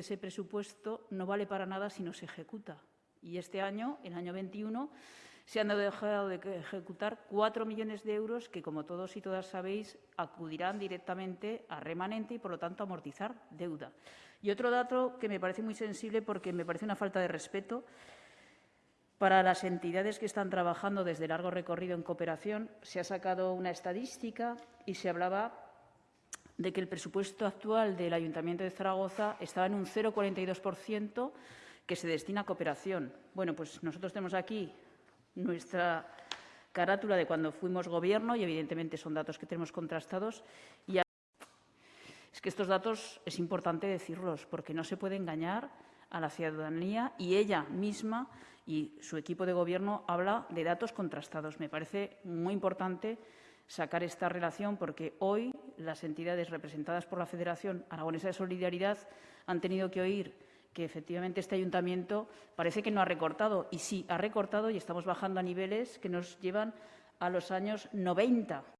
Ese presupuesto no vale para nada si no se ejecuta. Y este año, el año 21, se han dejado de ejecutar cuatro millones de euros que, como todos y todas sabéis, acudirán directamente a remanente y, por lo tanto, a amortizar deuda. Y otro dato que me parece muy sensible porque me parece una falta de respeto para las entidades que están trabajando desde largo recorrido en cooperación, se ha sacado una estadística y se hablaba de que el presupuesto actual del Ayuntamiento de Zaragoza estaba en un 0,42% que se destina a cooperación. Bueno, pues nosotros tenemos aquí nuestra carátula de cuando fuimos gobierno y, evidentemente, son datos que tenemos contrastados. Y es que estos datos es importante decirlos porque no se puede engañar a la ciudadanía y ella misma y su equipo de gobierno habla de datos contrastados. Me parece muy importante sacar esta relación porque hoy las entidades representadas por la Federación Aragonesa de Solidaridad han tenido que oír que efectivamente este ayuntamiento parece que no ha recortado y sí ha recortado y estamos bajando a niveles que nos llevan a los años 90.